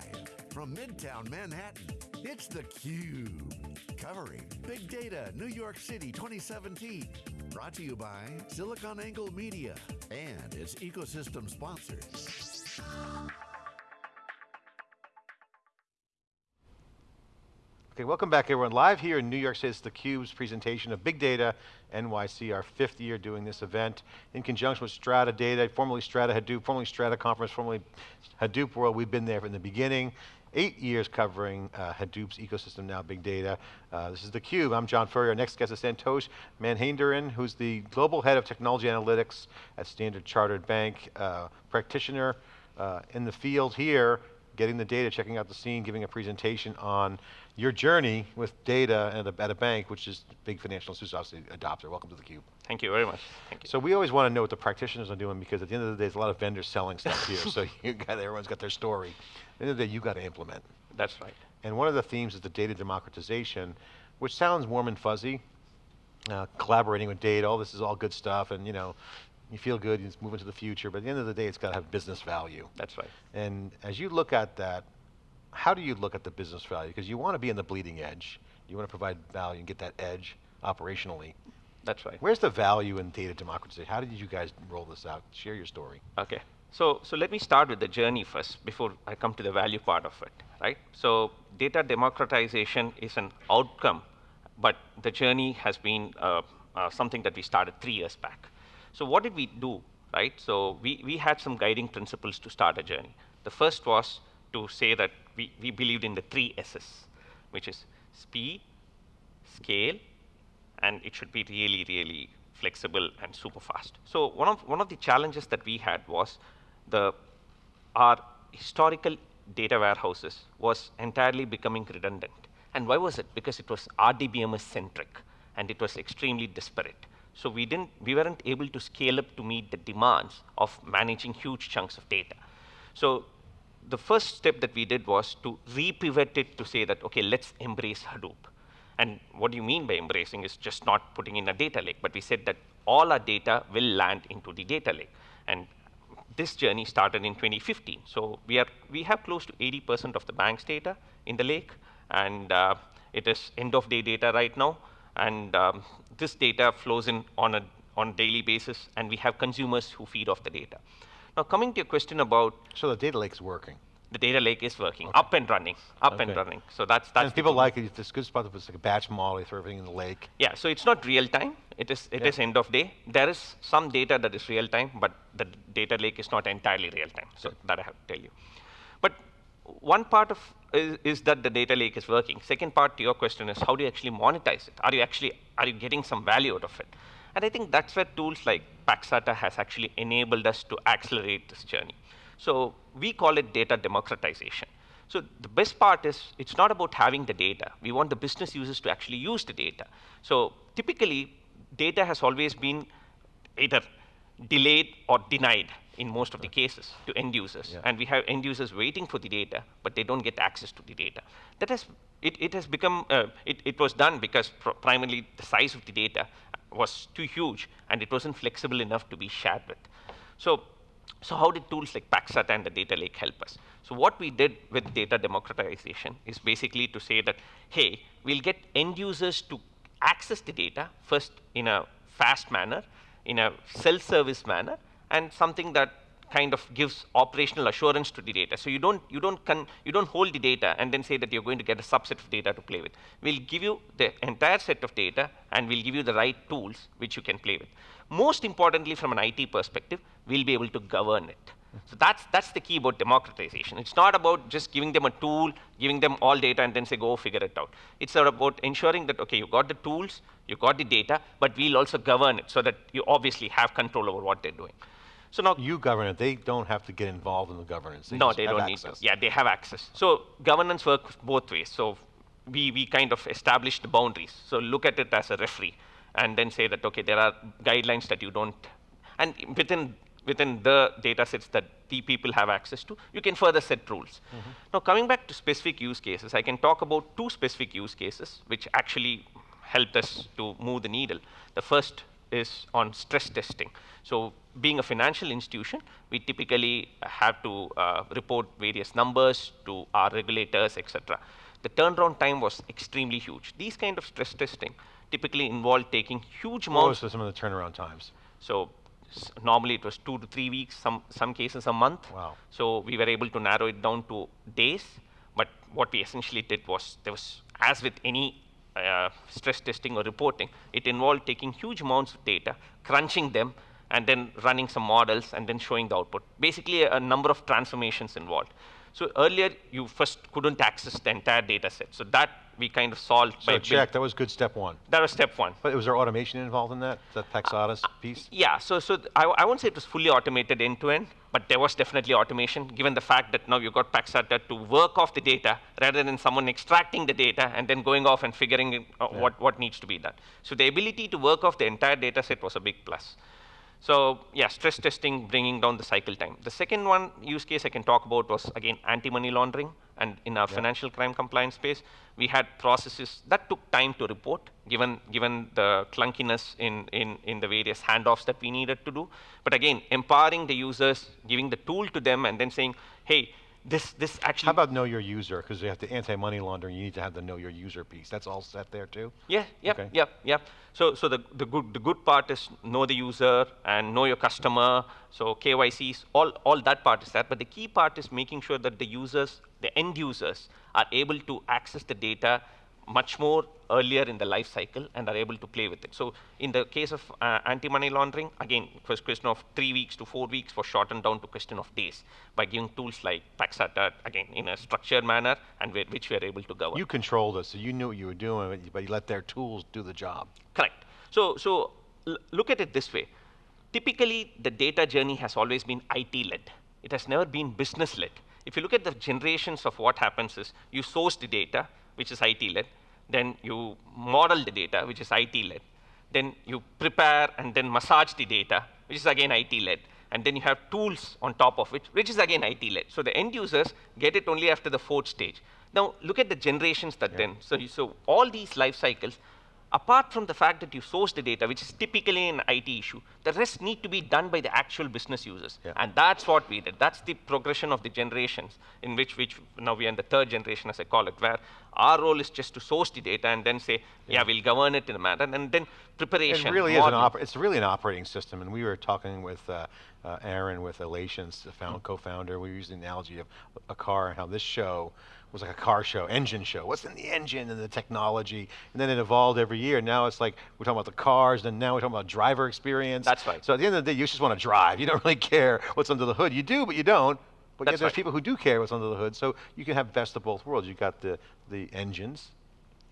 Live from Midtown Manhattan, it's theCUBE. Covering Big Data New York City 2017. Brought to you by SiliconANGLE Media and its ecosystem sponsors. Okay, welcome back everyone. Live here in New York City, it's theCUBE's presentation of Big Data NYC, our fifth year doing this event in conjunction with Strata Data, formerly Strata Hadoop, formerly Strata Conference, formerly Hadoop World. We've been there from the beginning. Eight years covering uh, Hadoop's ecosystem, now big data. Uh, this is theCUBE, I'm John Furrier. Our next guest is Santosh Mahendiran, who's the Global Head of Technology Analytics at Standard Chartered Bank, uh, practitioner uh, in the field here, getting the data, checking out the scene, giving a presentation on your journey with data at a, at a bank, which is big financial institutions obviously adopter. Welcome to theCUBE. Thank you very much. Thank you. So we always want to know what the practitioners are doing because at the end of the day, there's a lot of vendors selling stuff here. so you got, everyone's got their story. At the end of the day, you got to implement. That's right. And one of the themes is the data democratization, which sounds warm and fuzzy. Uh, collaborating with data, all this is all good stuff, and you know, you feel good, you move into the future, but at the end of the day, it's got to have business value. That's right. And as you look at that, how do you look at the business value? Because you want to be in the bleeding edge. You want to provide value and get that edge operationally. That's right. Where's the value in data democratization? How did you guys roll this out? Share your story. Okay. So, so let me start with the journey first before I come to the value part of it, right? So data democratization is an outcome, but the journey has been uh, uh, something that we started three years back. So what did we do, right? So we, we had some guiding principles to start a journey. The first was to say that we, we believed in the three S's, which is speed, scale, and it should be really, really flexible and super fast. So one of, one of the challenges that we had was the, our historical data warehouses was entirely becoming redundant. And why was it? Because it was RDBMS centric and it was extremely disparate. So we didn't, we weren't able to scale up to meet the demands of managing huge chunks of data. So the first step that we did was to repivot it to say that, okay, let's embrace Hadoop. And what do you mean by embracing is just not putting in a data lake, but we said that all our data will land into the data lake. And this journey started in 2015. So we, are, we have close to 80% of the bank's data in the lake, and uh, it is end of day data right now. And um, this data flows in on a on daily basis, and we have consumers who feed off the data. Now, coming to your question about... So the data lake is working. The data lake is working, okay. up and running, up okay. and running. So that's that's. And people like it. It's good spot. It's like a batch model. You throw everything in the lake. Yeah. So it's not real time. It is it yeah. is end of day. There is some data that is real time, but the data lake is not entirely real time. So that I have to tell you. But one part of is, is, that the data lake is working. Second part to your question is how do you actually monetize it? Are you actually are you getting some value out of it? And I think that's where tools like Paxata has actually enabled us to accelerate this journey. So we call it data democratization. So the best part is it's not about having the data. We want the business users to actually use the data. So typically, data has always been either delayed or denied in most of the cases to end users. Yeah. And we have end users waiting for the data, but they don't get access to the data. That has, it, it has become, uh, it, it was done because pr primarily the size of the data was too huge and it wasn't flexible enough to be shared with. So, so how did tools like Paxata and the data lake help us? So what we did with data democratization is basically to say that, hey, we'll get end users to access the data first in a fast manner, in a self-service manner, and something that kind of gives operational assurance to the data. So you don't, you, don't you don't hold the data and then say that you're going to get a subset of data to play with. We'll give you the entire set of data and we'll give you the right tools which you can play with. Most importantly, from an IT perspective, we'll be able to govern it. So that's, that's the key about democratization. It's not about just giving them a tool, giving them all data, and then say, go figure it out. It's about ensuring that, OK, you got the tools, you got the data, but we'll also govern it so that you obviously have control over what they're doing. So now you govern it. They don't have to get involved in the governance. They no, they don't access. need to. Yeah, they have access. So governance works both ways. So we, we kind of establish the boundaries. So look at it as a referee and then say that, okay, there are guidelines that you don't, and within, within the data sets that the people have access to, you can further set rules. Mm -hmm. Now coming back to specific use cases, I can talk about two specific use cases which actually helped us to move the needle. The first is on stress testing. So being a financial institution, we typically have to uh, report various numbers to our regulators, etc. The turnaround time was extremely huge. These kind of stress testing typically involve taking huge amounts. What was some of the turnaround times? So normally it was two to three weeks, some, some cases a month. Wow. So we were able to narrow it down to days. But what we essentially did was, there was, as with any uh, stress testing or reporting, it involved taking huge amounts of data, crunching them, and then running some models, and then showing the output. Basically, a, a number of transformations involved. So earlier, you first couldn't access the entire data set. So that we kind of solved so by check, that was good step one. That was step one. But was there automation involved in that, that Paxatas piece? Yeah, so, so I, I won't say it was fully automated end to end, but there was definitely automation, given the fact that now you've got Paxata to work off the data rather than someone extracting the data and then going off and figuring uh, yeah. what, what needs to be done. So the ability to work off the entire data set was a big plus. So yeah, stress testing, bringing down the cycle time. The second one use case I can talk about was, again, anti-money laundering. And in our yeah. financial crime compliance space, we had processes that took time to report, given, given the clunkiness in, in, in the various handoffs that we needed to do. But again, empowering the users, giving the tool to them, and then saying, hey, this, this actually. How about know your user? Because you have the anti-money laundering, you need to have the know your user piece. That's all set there too? Yeah, yep, okay. yep, yep. So, so the, the, good, the good part is know the user and know your customer. So KYCs, all, all that part is that. But the key part is making sure that the users, the end users, are able to access the data much more earlier in the life cycle and are able to play with it. So in the case of uh, anti-money laundering, again, it was question of three weeks to four weeks was shortened down to question of days by giving tools like Paxata, again, in a structured manner and which we are able to govern. You controlled it, so you knew what you were doing, but you let their tools do the job. Correct. So, so look at it this way. Typically, the data journey has always been IT-led. It has never been business-led. If you look at the generations of what happens is you source the data, which is IT-led, then you model the data, which is IT-led. Then you prepare and then massage the data, which is again IT-led. And then you have tools on top of it, which is again IT-led. So the end users get it only after the fourth stage. Now look at the generations that yeah. then. So, you, so all these life cycles apart from the fact that you source the data, which is typically an IT issue, the rest need to be done by the actual business users. Yeah. And that's what we did. That's the progression of the generations in which, which now we are in the third generation, as I call it, where our role is just to source the data and then say, yeah, yeah we'll govern it in a manner, and then preparation. It really is an it's really an operating system, and we were talking with uh, uh, Aaron with Alations, the mm -hmm. co-founder. We used the analogy of a car and how this show was like a car show, engine show. What's in the engine and the technology? And then it evolved every year. Now it's like we're talking about the cars, and now we're talking about driver experience. That's right. So at the end of the day, you just want to drive. You don't really care what's under the hood. You do, but you don't. But yet there's right. people who do care what's under the hood. So you can have best of both worlds. You've got the the engines,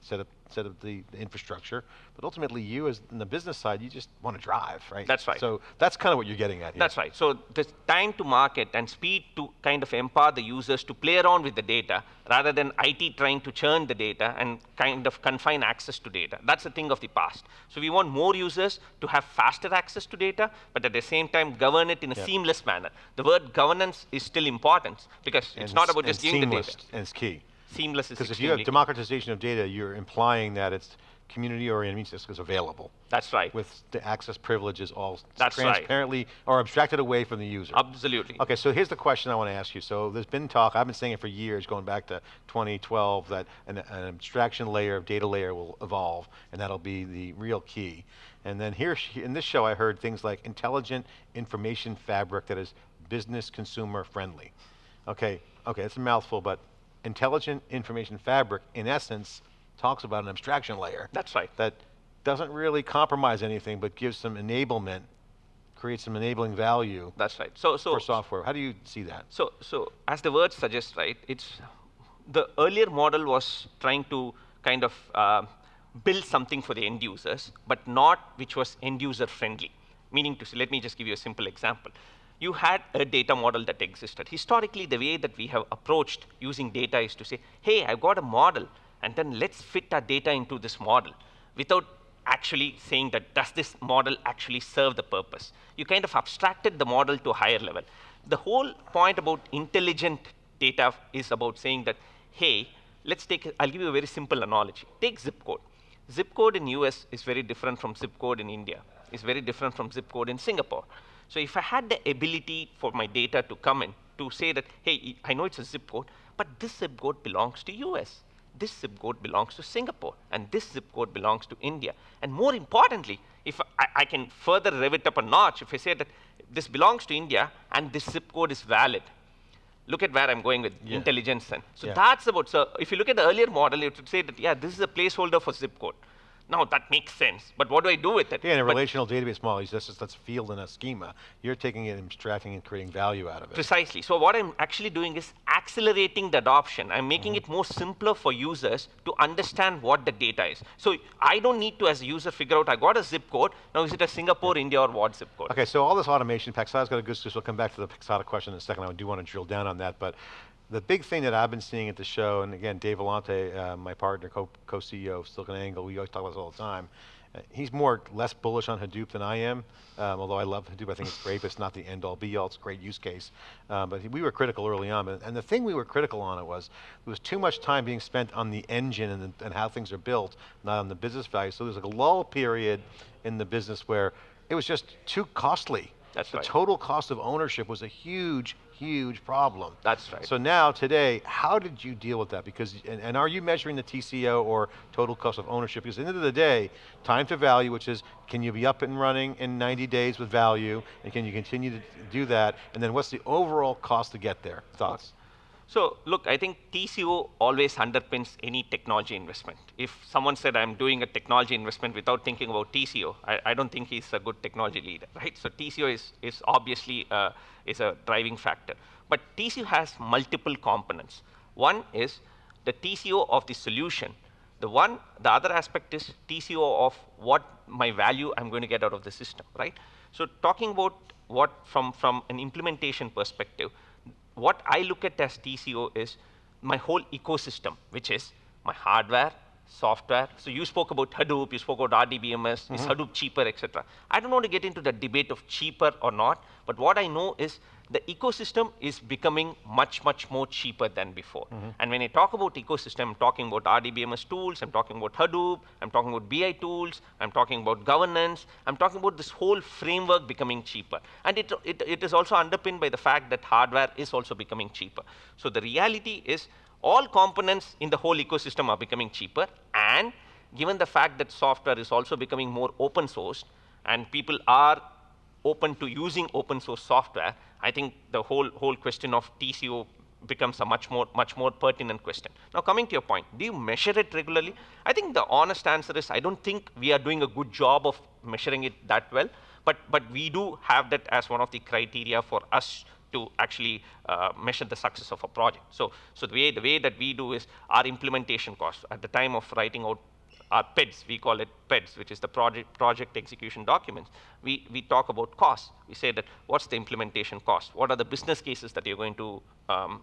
set up set up the, the, infrastructure, but ultimately you as in the business side, you just want to drive, right? That's right. So that's kind of what you're getting at here. That's right. So the time to market and speed to kind of empower the users to play around with the data rather than IT trying to churn the data and kind of confine access to data. That's a thing of the past. So we want more users to have faster access to data, but at the same time govern it in a yep. seamless manner. The word governance is still important because and it's not about just giving the data. And it's key seamless is Because if you have democratization of data, you're implying that it's community-oriented means it's available. That's right. With the access privileges all That's transparently right. or abstracted away from the user. Absolutely. Okay, so here's the question I want to ask you. So there's been talk, I've been saying it for years, going back to 2012, that an, an abstraction layer, of data layer will evolve, and that'll be the real key. And then here, in this show, I heard things like intelligent information fabric that is business consumer friendly. Okay, okay, it's a mouthful, but intelligent information fabric, in essence, talks about an abstraction layer. That's right. That doesn't really compromise anything, but gives some enablement, creates some enabling value. That's right. So, so for software, how do you see that? So, so as the word suggests, right? It's the earlier model was trying to kind of uh, build something for the end users, but not which was end user friendly. Meaning to say, let me just give you a simple example you had a data model that existed. Historically, the way that we have approached using data is to say, hey, I've got a model, and then let's fit our data into this model without actually saying that does this model actually serve the purpose. You kind of abstracted the model to a higher level. The whole point about intelligent data is about saying that, hey, let's take, I'll give you a very simple analogy. Take zip code. Zip code in US is very different from zip code in India is very different from zip code in Singapore. So if I had the ability for my data to come in to say that, hey, I know it's a zip code, but this zip code belongs to US. This zip code belongs to Singapore, and this zip code belongs to India. And more importantly, if I, I can further rev it up a notch, if I say that this belongs to India and this zip code is valid, look at where I'm going with Yeah. intelligence then. So Yeah. that's about, so if you look at the earlier model, it would say that, yeah, this is a placeholder for zip code. Now that makes sense, but what do I do with it? Yeah, in a But relational database model, it's just that's a field in a schema. You're taking it and abstracting and creating value out of it. Precisely. So what I'm actually doing is accelerating the adoption. I'm making Mm-hmm. it more simpler for users to understand what the data is. So I don't need to, as a user, figure out I got a zip code. Now is it a Singapore, India, or what zip code? Okay, so all this automation, Paxata's got a good, so we'll come back to the Paxata question in a second. I do want to drill down on that, but the big thing that I've been seeing at the show, and again, Dave Vellante, uh, my partner, co- co-CEO of SiliconANGLE, we always talk about this all the time. Uh, he's more less bullish on Hadoop than I am, um, although I love Hadoop. I think it's great, but it's not the end all be all. It's a great use case. Um, but we were critical early on, and the thing we were critical on it was there was too much time being spent on the engine and, the, and how things are built, not on the business value. So there's like a lull period in the business where it was just too costly. That's the right. total cost of ownership was a huge, huge problem. That's right. So now, today, how did you deal with that? Because, and, and are you measuring the TCO or total cost of ownership? Because at the end of the day, time to value, which is, can you be up and running in 90 days with value, and can you continue to do that? And then what's the overall cost to get there? Thoughts? So look, I think TCO always underpins any technology investment. If someone said I'm doing a technology investment without thinking about TCO, I, I don't think he's a good technology leader, right? So TCO is, is obviously uh, is a driving factor. But TCO has multiple components. One is the TCO of the solution. The one, the other aspect is TCO of what my value I'm going to get out of the system, right? So talking about what from, from an implementation perspective, what I look at as TCO is my whole ecosystem, which is my hardware, software. So you spoke about Hadoop, you spoke about RDBMS, is mm-hmm. Hadoop cheaper, etc. I don't want to get into the debate of cheaper or not, but what I know is the ecosystem is becoming much, much more cheaper than before. Mm-hmm. And when I talk about ecosystem, I'm talking about RDBMS tools, I'm talking about Hadoop, I'm talking about BI tools, I'm talking about governance, I'm talking about this whole framework becoming cheaper. And it, it, it is also underpinned by the fact that hardware is also becoming cheaper. So the reality is all components in the whole ecosystem are becoming cheaper and given the fact that software is also becoming more open sourced and people are open to using open source software, I think the whole, whole question of TCO becomes a much more, much more pertinent question. Now coming to your point, do you measure it regularly? I think the honest answer is I don't think we are doing a good job of measuring it that well, but, but we do have that as one of the criteria for us to actually uh, measure the success of a project. So, so the, way, the way that we do is our implementation cost at the time of writing out our PEDs, we call it PEDs, which is the project, project execution documents. We, we talk about costs. We say that what's the implementation cost? What are the business cases that you're going to, um,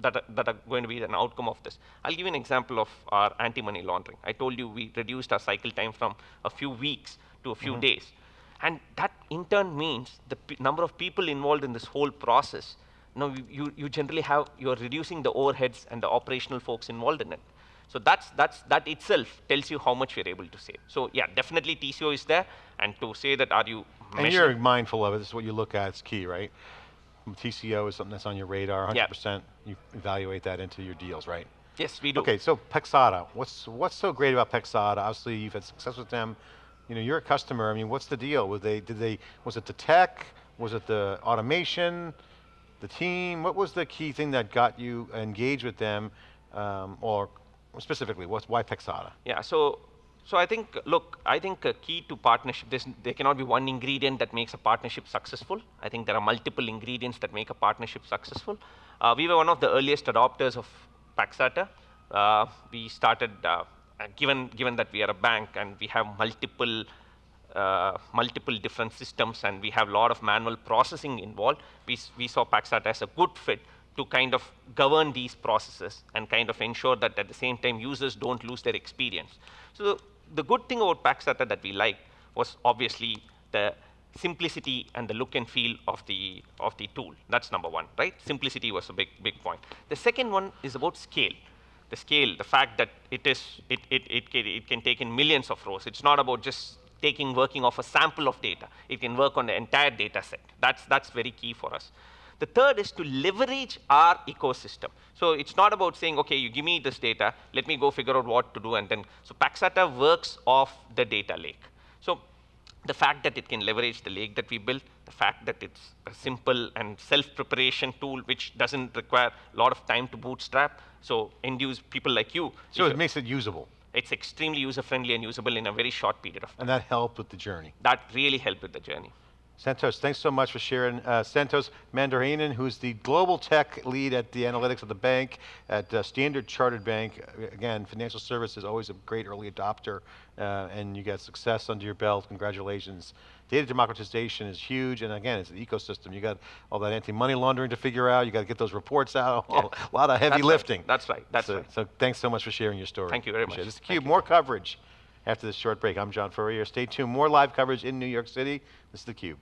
that, are, that are going to be an outcome of this? I'll give you an example of our anti-money laundering. I told you we reduced our cycle time from a few weeks to a few days. And that in turn means the number of people involved in this whole process. Now you, you, you generally have, you're reducing the overheads and the operational folks involved in it. So that's, that's, that itself tells you how much we're able to save. So yeah, definitely TCO is there. And to say that are you And you're mindful of it. This is what you look at. It's key, right? TCO is something that's on your radar. 100%. Yeah. You evaluate that into your deals, right? Yes, we do. Okay, so Paxata, what's what's so great about Paxata? Obviously, you've had success with them. You know, you're a customer. I mean, what's the deal? Was they did they was it the tech? Was it the automation? The team? What was the key thing that got you engaged with them, um, or specifically, what's why Paxata? Yeah. So, so I think, look, I think a key to partnership, there cannot be one ingredient that makes a partnership successful. I think there are multiple ingredients that make a partnership successful. Uh, we were one of the earliest adopters of Paxata. Uh, we started, uh, given, given that we are a bank and we have multiple uh, multiple different systems and we have a lot of manual processing involved, we, we saw Paxata as a good fit to kind of govern these processes and kind of ensure that at the same time users don't lose their experience. So the, good thing about Paxata that we liked was obviously the simplicity and the look and feel of the, of the tool. That's number one, right? Simplicity was a big, big point. The second one is about scale the scale, the fact that it is, it, it, it, can, it can take in millions of rows. It's not about just taking, working off a sample of data. It can work on the entire data set. That's, that's very key for us. The third is to leverage our ecosystem. So it's not about saying, okay, you give me this data, let me go figure out what to do, and then, so Paxata works off the data lake. So the fact that it can leverage the lake that we built, the fact that it's a simple and self-preparation tool which doesn't require a lot of time to bootstrap, so end use people like you. So it makes it usable. It's extremely user-friendly and usable in a very short period of time. And that helped with the journey. That really helped with the journey. Santosh, thanks so much for sharing. Uh, Santosh Mandarayanan, who's the global tech lead at the analytics of the bank at uh, Standard Chartered Bank. Again, financial services is always a great early adopter, uh, and you got success under your belt. Congratulations. Data democratization is huge, and again, it's an ecosystem. You got all that anti-money laundering to figure out. You got to get those reports out. Yeah. a lot of heavy That's lifting. Right. That's right. That's so, right. So thanks so much for sharing your story. Thank you very Appreciate much. This is theCUBE, more coverage after this short break. I'm John Furrier. Stay tuned, more live coverage in New York City. This is theCUBE.